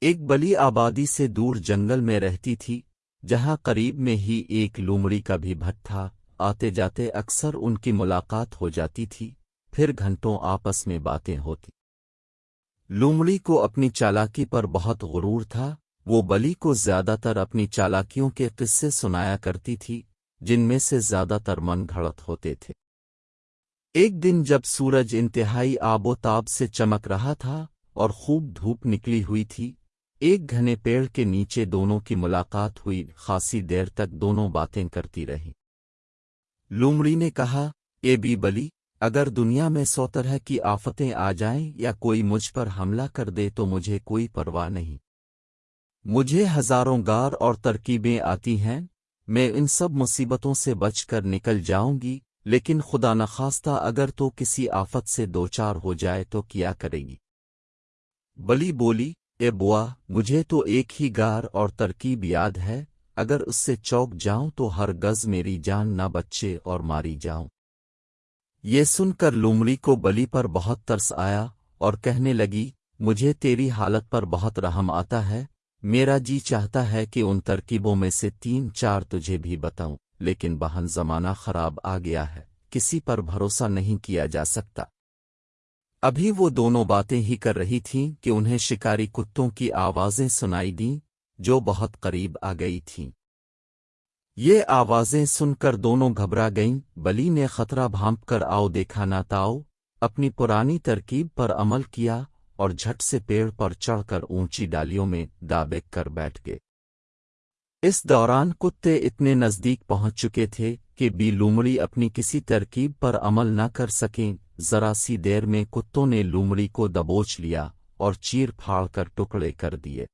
ایک بلی آبادی سے دور جنگل میں رہتی تھی، جہاں قریب میں ہی ایک لومڑی کا بھی بھٹ تھا، آتے جاتے اکثر ان کی ملاقات ہو جاتی تھی، پھر گھنٹوں آپس میں باتیں ہوتی۔ لومڑی کو اپنی چالاکی پر بہت غرور تھا، وہ بلی کو زیادہ تر اپنی چالاکیوں کے قصے سنایا کرتی تھی، جن میں سے زیادہ تر من گھڑت ہوتے تھے۔ ایک دن جب سورج انتہائی آب و تاب سے چمک رہا تھا اور خوب دھوپ نکلی ہوئی تھی ایک گھنے پیڑ کے نیچے دونوں کی ملاقات ہوئی، خاصی دیر تک دونوں باتیں کرتی رہیں۔ لومڑی نے کہا، اے بی بلی، اگر دنیا میں سو طرح کی آفتیں آ جائیں یا کوئی مجھ پر حملہ کر دے تو مجھے کوئی پرواہ نہیں۔ مجھے ہزاروں گار اور ترکیبیں آتی ہیں، میں ان سب مصیبتوں سے بچ کر نکل جاؤں گی، لیکن خدا نخواستہ اگر تو کسی آفت سے دوچار ہو جائے تو کیا کرے گی۔ بلی بولی اے بوا، مجھے تو ایک ہی گار اور ترکیب یاد ہے، اگر اس سے چوک جاؤں تو ہر گز میری جان نہ بچے اور ماری جاؤں۔ یہ سن کر لومڑی کو بلی پر بہت ترس آیا اور کہنے لگی، مجھے تیری حالت پر بہت رحم آتا ہے، میرا جی چاہتا ہے کہ ان ترکیبوں میں سے تین چار تجھے بھی بتاؤں، لیکن بہن زمانہ خراب آ گیا ہے، کسی پر بھروسہ نہیں کیا جا سکتا۔ ابھی وہ دونوں باتیں ہی کر رہی تھیں کہ انہیں شکاری کتوں کی آوازیں سنائی دیں جو بہت قریب آ گئی تھیں۔ یہ آوازیں سن کر دونوں گھبرا گئیں۔ بلی نے خطرہ بھانپ کر آؤ دیکھا نہ تاؤ، اپنی پرانی ترکیب پر عمل کیا اور جھٹ سے پیڑ پر چڑھ کر اونچی ڈالیوں میں دابیک کر بیٹھ گئے۔ اس دوران کتے اتنے نزدیک پہنچ چکے تھے کہ بی لومڑی اپنی کسی ترکیب پر عمل نہ کر سکیں۔ ذرا سی دیر میں کتوں نے لومڑی کو دبوچ لیا اور چیر پھاڑ کر ٹکڑے کر دیے۔